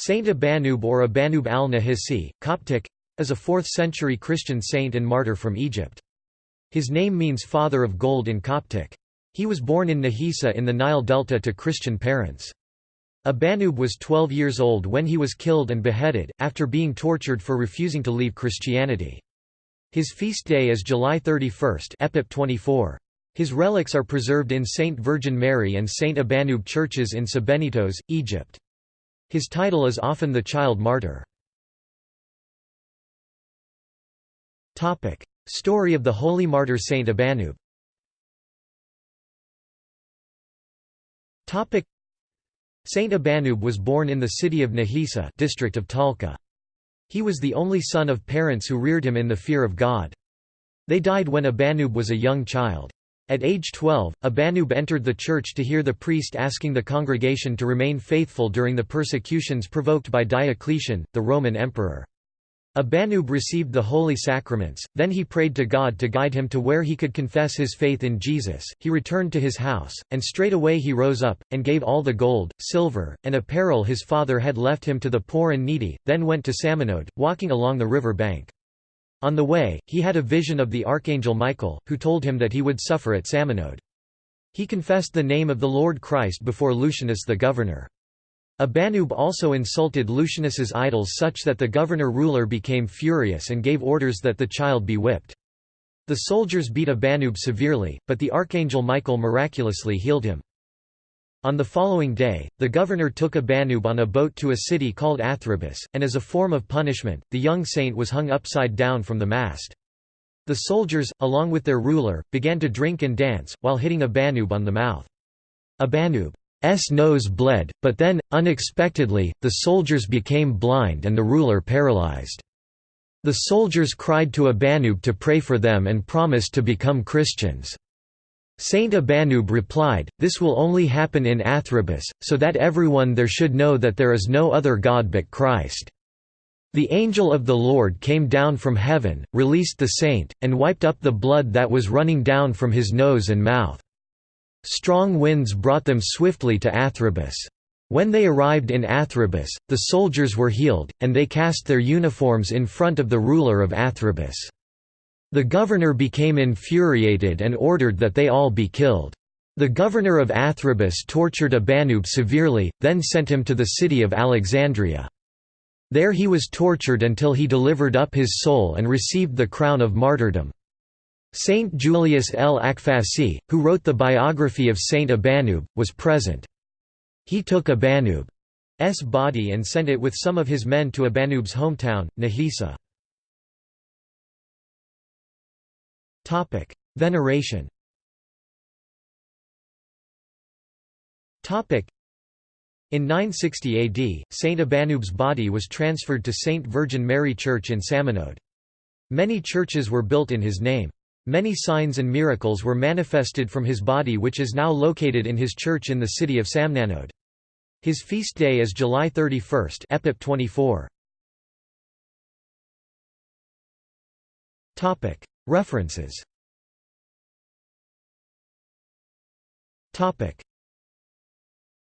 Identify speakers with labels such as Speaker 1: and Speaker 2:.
Speaker 1: Saint Abanub or Abanub al-Nahisi, Coptic, is a 4th-century Christian saint and martyr from Egypt. His name means father of gold in Coptic. He was born in Nahisa in the Nile Delta to Christian parents. Abanub was 12 years old when he was killed and beheaded, after being tortured for refusing to leave Christianity. His feast day is July 31 Epip 24. His relics are preserved in St. Virgin Mary and St. Abanub churches in Sebennytos, Egypt. His title is often the child martyr. Story of the holy martyr Saint Abanub Saint Abanub was born in the city of Nahisa district of Talkha. He was the only son of parents who reared him in the fear of God. They died when Abanub was a young child. At age 12, Abanub entered the church to hear the priest asking the congregation to remain faithful during the persecutions provoked by Diocletian, the Roman emperor. Abanub received the holy sacraments, then he prayed to God to guide him to where he could confess his faith in Jesus. He returned to his house, and straightway he rose up, and gave all the gold, silver, and apparel his father had left him to the poor and needy, then went to Samanode, walking along the river bank. On the way, he had a vision of the archangel Michael, who told him that he would suffer at Samanode. He confessed the name of the Lord Christ before Lucianus the governor. Abanub also insulted Lucianus's idols such that the governor-ruler became furious and gave orders that the child be whipped. The soldiers beat Abanub severely, but the archangel Michael miraculously healed him. On the following day, the governor took Abanub on a boat to a city called Athribis, and as a form of punishment, the young saint was hung upside down from the mast. The soldiers, along with their ruler, began to drink and dance, while hitting Abanub on the mouth. Abanub's nose bled, but then, unexpectedly, the soldiers became blind and the ruler paralyzed. The soldiers cried to Abanub to pray for them and promised to become Christians. Saint Abanub replied, This will only happen in Athribis, so that everyone there should know that there is no other God but Christ. The angel of the Lord came down from heaven, released the saint, and wiped up the blood that was running down from his nose and mouth. Strong winds brought them swiftly to Athribis. When they arrived in Athribis, the soldiers were healed, and they cast their uniforms in front of the ruler of Athribis. The governor became infuriated and ordered that they all be killed. The governor of Athribis tortured Abanub severely, then sent him to the city of Alexandria. There he was tortured until he delivered up his soul and received the crown of martyrdom. Saint Julius el-Akfahsi, who wrote the biography of Saint Abanub, was present. He took Abanub's body and sent it with some of his men to Abanub's hometown, Nahisa. Veneration in 960 AD, Saint Abanub's body was transferred to Saint Virgin Mary Church in Samanode. Many churches were built in his name. Many signs and miracles were manifested from his body which is now located in his church in the city of Samanode. His feast day is July 31 Epip 24. References